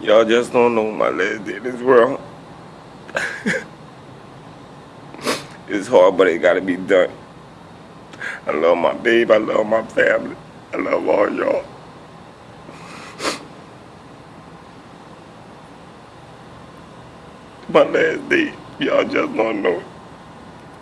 Y'all just don't know my last day in this world. it's hard, but it gotta be done. I love my babe. I love my family. I love all y'all. My last day, y'all just don't know.